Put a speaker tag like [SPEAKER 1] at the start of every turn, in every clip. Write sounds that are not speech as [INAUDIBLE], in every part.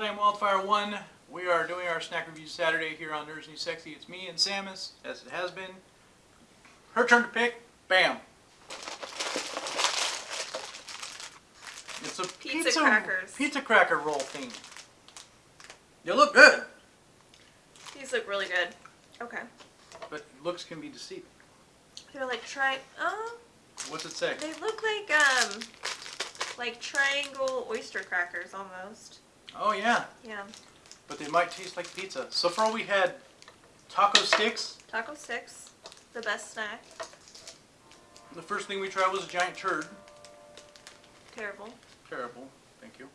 [SPEAKER 1] I am Wildfire1. We are doing our snack review Saturday here on Nerds New Sexy. It's me and Samus, as it has been. Her turn to pick. Bam. It's a
[SPEAKER 2] Pizza crackers.
[SPEAKER 1] Pizza cracker roll thing. They look good,
[SPEAKER 2] These look really good. Okay.
[SPEAKER 1] but looks can be deceiving.
[SPEAKER 2] They're like tri. Oh,
[SPEAKER 1] What's it say?
[SPEAKER 2] they look like um, like triangle oyster crackers almost.
[SPEAKER 1] Oh yeah,
[SPEAKER 2] Yeah.
[SPEAKER 1] but they might taste like pizza. So far we had taco sticks.
[SPEAKER 2] Taco sticks, the best snack.
[SPEAKER 1] The first thing we tried was a giant turd.
[SPEAKER 2] Terrible.
[SPEAKER 1] Terrible. Thank you.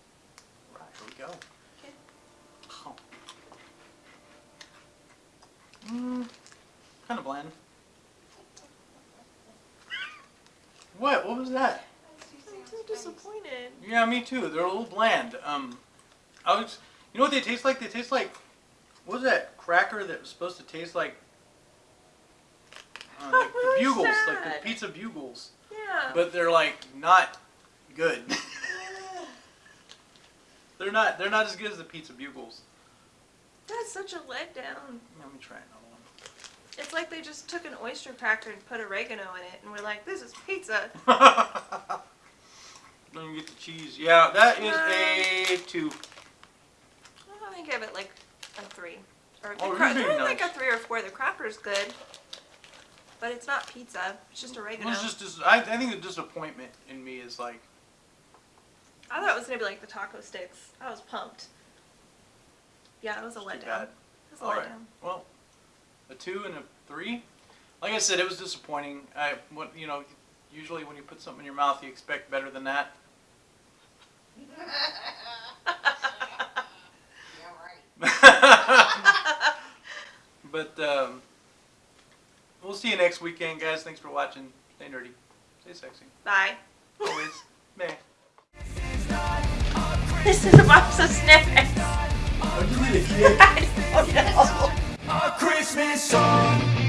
[SPEAKER 1] Right, here we go.
[SPEAKER 2] Okay.
[SPEAKER 1] Oh. Mm, kind of bland. What? What was that?
[SPEAKER 2] I'm so disappointed.
[SPEAKER 1] Yeah, me too. They're a little bland. Um, I was. You know what they taste like? They taste like. What was that cracker that was supposed to taste like? Uh, like the [LAUGHS]
[SPEAKER 2] Really
[SPEAKER 1] bugles, like the pizza bugles,
[SPEAKER 2] Yeah.
[SPEAKER 1] but they're like not good. [LAUGHS] they're not. They're not as good as the pizza bugles.
[SPEAKER 2] That's such a letdown.
[SPEAKER 1] Let me try another one.
[SPEAKER 2] It's like they just took an oyster cracker and put oregano in it, and we're like, this is pizza. [LAUGHS]
[SPEAKER 1] Let me get the cheese. Yeah, that is a two.
[SPEAKER 2] I give it like a three. Or the
[SPEAKER 1] Oh,
[SPEAKER 2] cra-
[SPEAKER 1] you're being
[SPEAKER 2] they're like a three or four. The cracker's good, but it's not pizza. It's just oregano.
[SPEAKER 1] was just, dis- I, I think the disappointment in me is like,
[SPEAKER 2] I thought it was gonna be like the taco sticks. I was pumped. Yeah, it was a letdown. It was a
[SPEAKER 1] All right.
[SPEAKER 2] letdown.
[SPEAKER 1] Well, a two and a three. Like I said, it was disappointing. I, what you know, usually when you put something in your mouth, you expect better than that. But um, we'll see you next weekend, guys. Thanks for watching. Stay nerdy. Stay sexy.
[SPEAKER 2] Bye.
[SPEAKER 1] Always. [LAUGHS] Meh.
[SPEAKER 2] This is a box of snippets.
[SPEAKER 1] Are you really kidding? [LAUGHS]
[SPEAKER 2] I don't know.
[SPEAKER 3] A Christmas song.